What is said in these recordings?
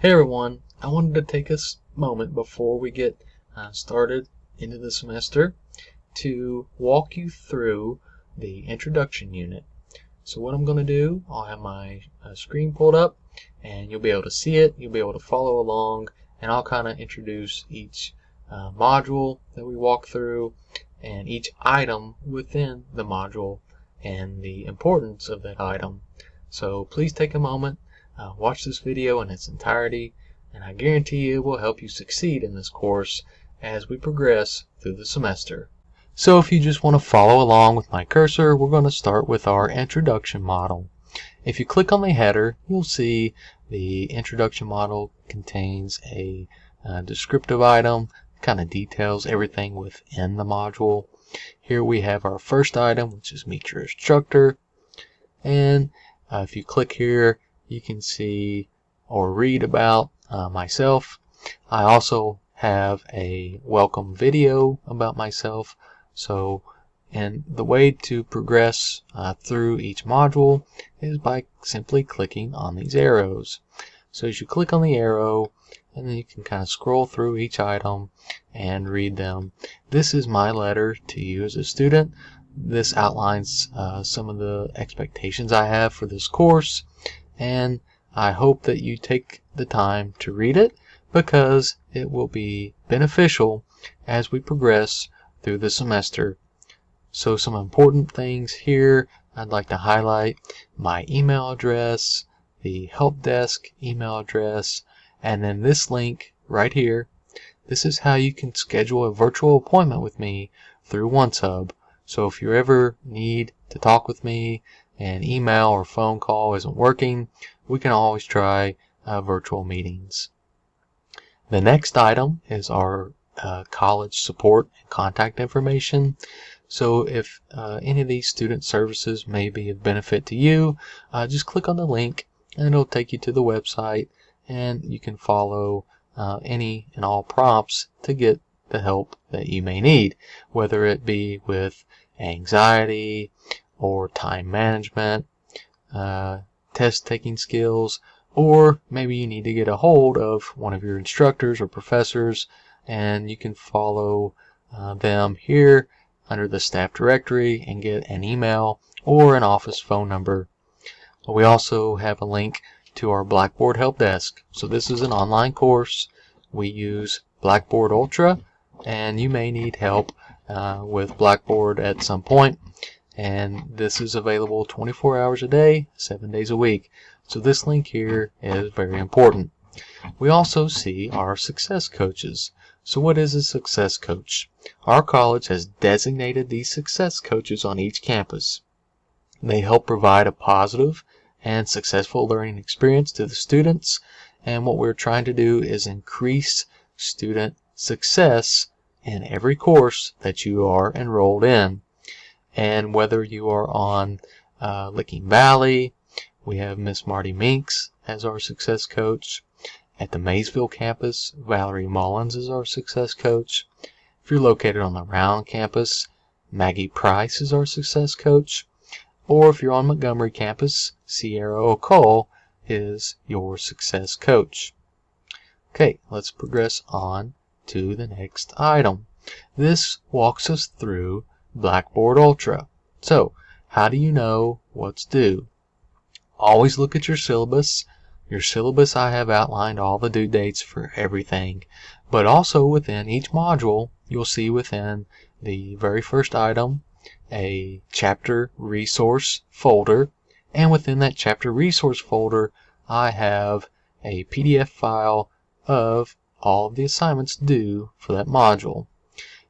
Hey everyone, I wanted to take a moment before we get uh, started into the semester to walk you through the introduction unit. So what I'm going to do, I'll have my uh, screen pulled up and you'll be able to see it, you'll be able to follow along and I'll kind of introduce each uh, module that we walk through and each item within the module and the importance of that item. So please take a moment uh, watch this video in its entirety, and I guarantee you it will help you succeed in this course as we progress through the semester. So if you just want to follow along with my cursor, we're going to start with our introduction model. If you click on the header, you'll see the introduction model contains a uh, descriptive item, kind of details everything within the module. Here we have our first item, which is meet your instructor. And uh, if you click here, you can see or read about uh, myself. I also have a welcome video about myself. So, and the way to progress uh, through each module is by simply clicking on these arrows. So as you click on the arrow, and then you can kind of scroll through each item and read them. This is my letter to you as a student. This outlines uh, some of the expectations I have for this course and I hope that you take the time to read it because it will be beneficial as we progress through the semester. So some important things here I'd like to highlight my email address, the help desk email address, and then this link right here. This is how you can schedule a virtual appointment with me through OneSub. So if you ever need to talk with me and email or phone call isn't working, we can always try uh, virtual meetings. The next item is our uh, college support and contact information. So if uh, any of these student services may be of benefit to you, uh, just click on the link and it'll take you to the website and you can follow uh, any and all prompts to get the help that you may need, whether it be with anxiety or time management, uh, test taking skills, or maybe you need to get a hold of one of your instructors or professors and you can follow uh, them here under the staff directory and get an email or an office phone number. We also have a link to our Blackboard Help Desk. So this is an online course. We use Blackboard Ultra and you may need help uh, with Blackboard at some point and this is available 24 hours a day, 7 days a week. So this link here is very important. We also see our success coaches. So what is a success coach? Our college has designated these success coaches on each campus. They help provide a positive and successful learning experience to the students and what we're trying to do is increase student success in every course that you are enrolled in and whether you are on uh, Licking Valley, we have Miss Marty Minks as our success coach. At the Maysville campus, Valerie Mullins is our success coach. If you're located on the Rowan campus, Maggie Price is our success coach. Or if you're on Montgomery campus, Sierra O'Cole is your success coach. Okay, let's progress on to the next item. This walks us through Blackboard Ultra. So, how do you know what's due? Always look at your syllabus. Your syllabus I have outlined all the due dates for everything. But also within each module, you'll see within the very first item a chapter resource folder. And within that chapter resource folder, I have a PDF file of all of the assignments due for that module.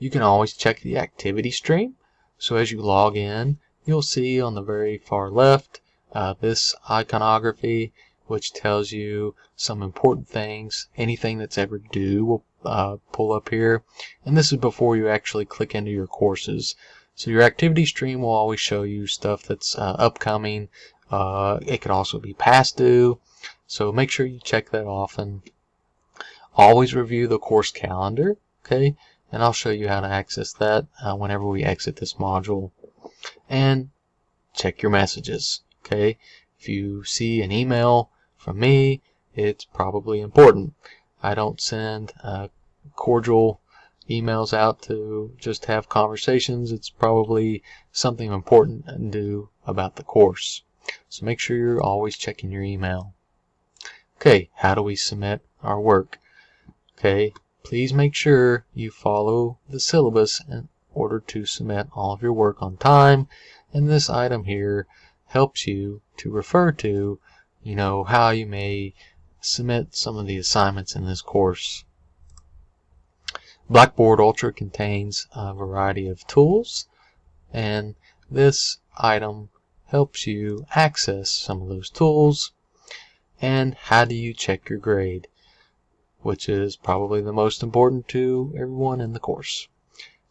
You can always check the activity stream. So as you log in, you'll see on the very far left uh, this iconography which tells you some important things. Anything that's ever due will uh, pull up here. And this is before you actually click into your courses. So your activity stream will always show you stuff that's uh, upcoming. Uh, it could also be past due. So make sure you check that often. Always review the course calendar. Okay, and I'll show you how to access that uh, whenever we exit this module and check your messages okay if you see an email from me it's probably important. I don't send uh, cordial emails out to just have conversations. It's probably something important to do about the course. So make sure you're always checking your email. Okay, how do we submit our work? Okay, please make sure you follow the syllabus in order to submit all of your work on time. And this item here helps you to refer to, you know, how you may submit some of the assignments in this course. Blackboard Ultra contains a variety of tools and this item helps you access some of those tools and how do you check your grade which is probably the most important to everyone in the course.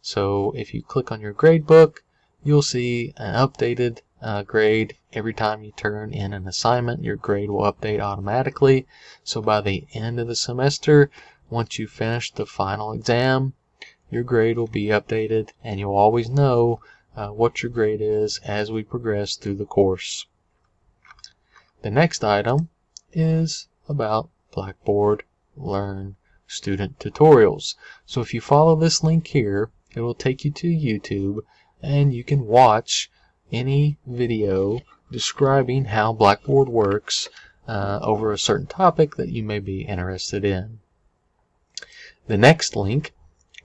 So if you click on your grade book you'll see an updated uh, grade every time you turn in an assignment your grade will update automatically so by the end of the semester once you finish the final exam, your grade will be updated and you'll always know uh, what your grade is as we progress through the course. The next item is about Blackboard Learn student tutorials. So if you follow this link here, it will take you to YouTube and you can watch any video describing how Blackboard works uh, over a certain topic that you may be interested in. The next link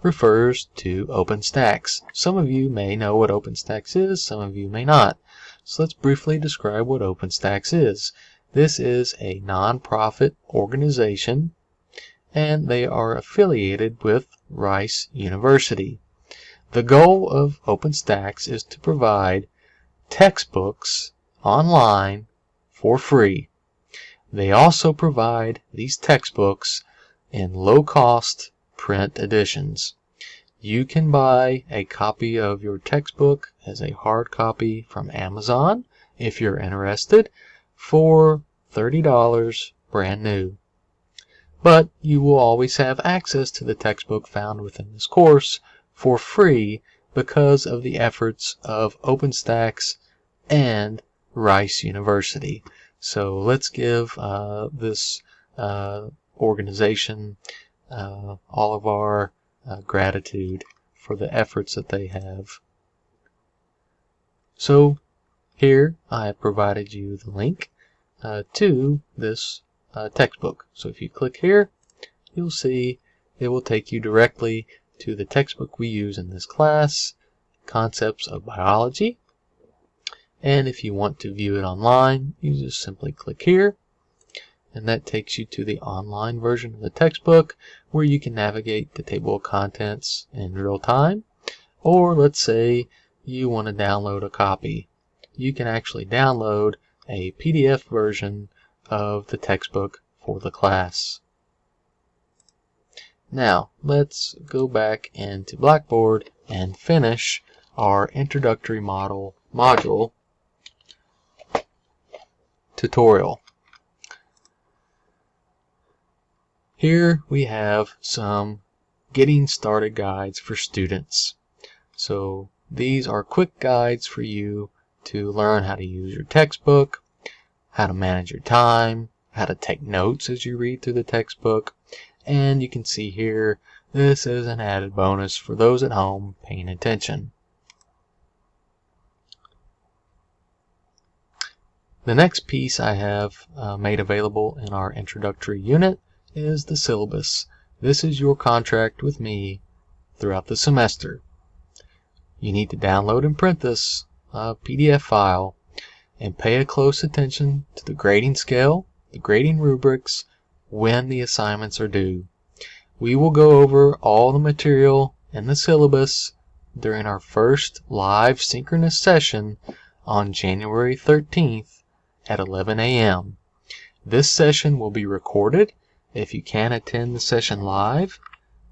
refers to OpenStax. Some of you may know what OpenStax is, some of you may not. So let's briefly describe what OpenStax is. This is a non-profit organization and they are affiliated with Rice University. The goal of OpenStax is to provide textbooks online for free. They also provide these textbooks in low-cost print editions. You can buy a copy of your textbook as a hard copy from Amazon if you're interested for $30 brand new. But you will always have access to the textbook found within this course for free because of the efforts of OpenStax and Rice University. So let's give uh, this uh, organization uh, all of our uh, gratitude for the efforts that they have. So here I have provided you the link uh, to this uh, textbook. So if you click here, you'll see it will take you directly to the textbook we use in this class, Concepts of Biology. And if you want to view it online, you just simply click here and that takes you to the online version of the textbook where you can navigate the table of contents in real time or let's say you want to download a copy you can actually download a PDF version of the textbook for the class now let's go back into Blackboard and finish our introductory model module tutorial Here we have some getting started guides for students. So these are quick guides for you to learn how to use your textbook, how to manage your time, how to take notes as you read through the textbook, and you can see here this is an added bonus for those at home paying attention. The next piece I have uh, made available in our introductory unit is the syllabus. This is your contract with me throughout the semester. You need to download and print this uh, PDF file and pay a close attention to the grading scale, the grading rubrics, when the assignments are due. We will go over all the material in the syllabus during our first live synchronous session on January 13th at 11 a.m. This session will be recorded if you can attend the session live,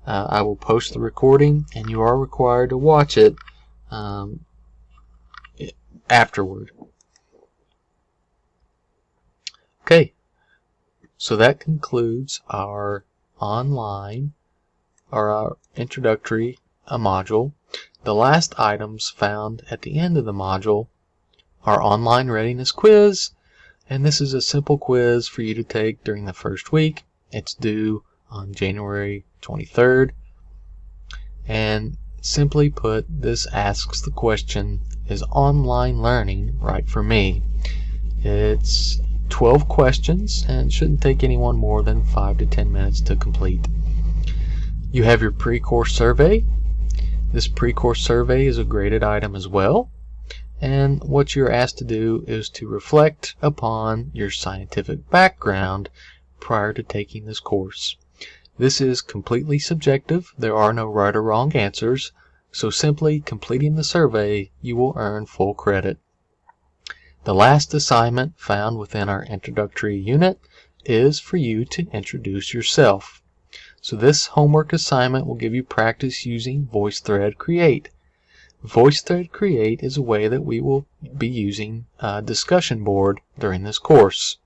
uh, I will post the recording and you are required to watch it um, afterward. Okay, so that concludes our online or our introductory uh, module. The last items found at the end of the module are online readiness quiz And this is a simple quiz for you to take during the first week. It's due on January 23rd. And simply put, this asks the question, is online learning right for me? It's 12 questions and shouldn't take anyone more than 5 to 10 minutes to complete. You have your pre-course survey. This pre-course survey is a graded item as well. And what you're asked to do is to reflect upon your scientific background prior to taking this course. This is completely subjective. There are no right or wrong answers. So simply completing the survey, you will earn full credit. The last assignment found within our introductory unit is for you to introduce yourself. So this homework assignment will give you practice using VoiceThread Create. VoiceThread Create is a way that we will be using a discussion board during this course.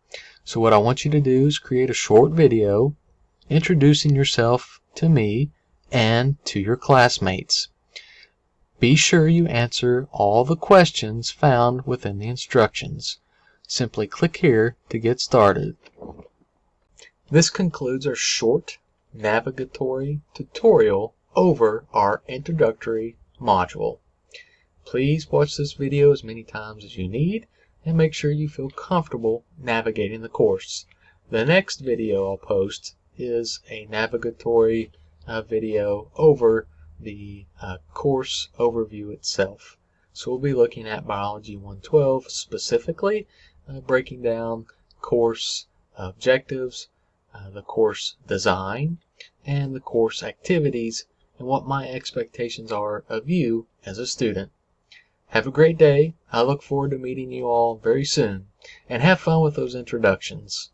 So what I want you to do is create a short video introducing yourself to me and to your classmates. Be sure you answer all the questions found within the instructions. Simply click here to get started. This concludes our short navigatory tutorial over our introductory module. Please watch this video as many times as you need and make sure you feel comfortable navigating the course. The next video I'll post is a navigatory uh, video over the uh, course overview itself. So we'll be looking at Biology 112 specifically, uh, breaking down course objectives, uh, the course design, and the course activities, and what my expectations are of you as a student. Have a great day. I look forward to meeting you all very soon. And have fun with those introductions.